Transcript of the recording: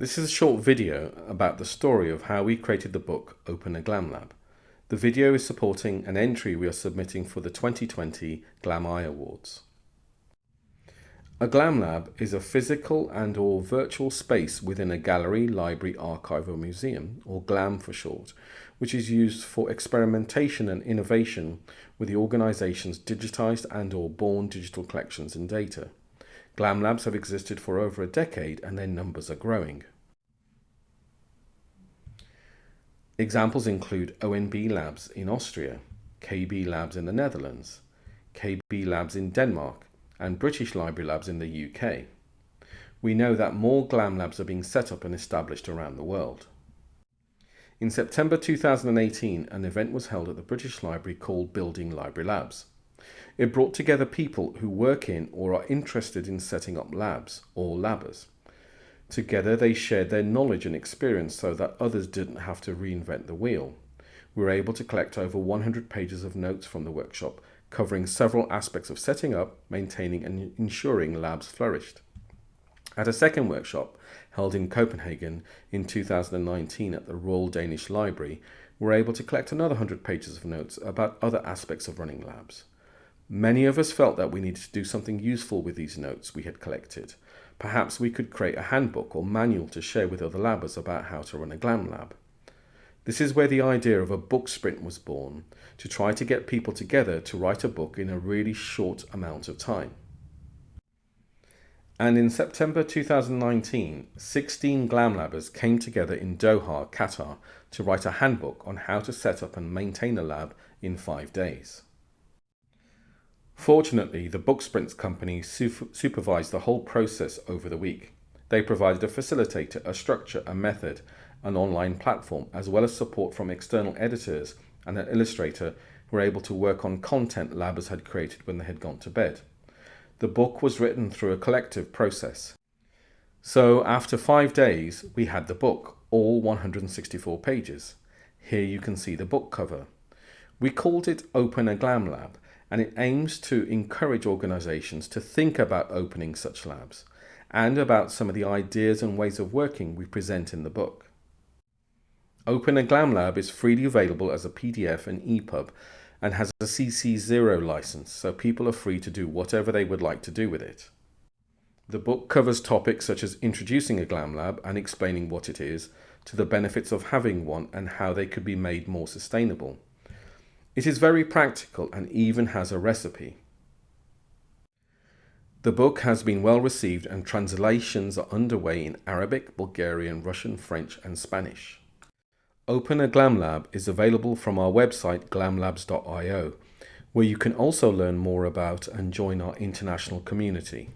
This is a short video about the story of how we created the book Open a Glam Lab. The video is supporting an entry we are submitting for the 2020 GLAMi Awards. A Glam Lab is a physical and or virtual space within a gallery, library, archive or museum, or GLAM for short, which is used for experimentation and innovation with the organisation's digitised and or born digital collections and data. GLAM labs have existed for over a decade and their numbers are growing. Examples include ONB Labs in Austria, KB Labs in the Netherlands, KB Labs in Denmark, and British Library Labs in the UK. We know that more GLAM labs are being set up and established around the world. In September 2018, an event was held at the British Library called Building Library Labs. It brought together people who work in or are interested in setting up labs, or labbers. Together they shared their knowledge and experience so that others didn't have to reinvent the wheel. We were able to collect over 100 pages of notes from the workshop, covering several aspects of setting up, maintaining and ensuring labs flourished. At a second workshop, held in Copenhagen in 2019 at the Royal Danish Library, we were able to collect another 100 pages of notes about other aspects of running labs. Many of us felt that we needed to do something useful with these notes we had collected. Perhaps we could create a handbook or manual to share with other labbers about how to run a GLAM lab. This is where the idea of a book sprint was born, to try to get people together to write a book in a really short amount of time. And in September 2019, 16 GLAM labbers came together in Doha, Qatar, to write a handbook on how to set up and maintain a lab in five days. Fortunately, the Book Sprints company supervised the whole process over the week. They provided a facilitator, a structure, a method, an online platform, as well as support from external editors and an illustrator who were able to work on content labbers had created when they had gone to bed. The book was written through a collective process. So after five days, we had the book, all 164 pages. Here you can see the book cover. We called it Open a Glam Lab and it aims to encourage organisations to think about opening such labs and about some of the ideas and ways of working we present in the book. Open a Glam Lab is freely available as a PDF and EPUB and has a CC0 license, so people are free to do whatever they would like to do with it. The book covers topics such as introducing a Glam Lab and explaining what it is, to the benefits of having one and how they could be made more sustainable. It is very practical and even has a recipe. The book has been well received and translations are underway in Arabic, Bulgarian, Russian, French and Spanish. Open a Glam Lab is available from our website glamlabs.io where you can also learn more about and join our international community.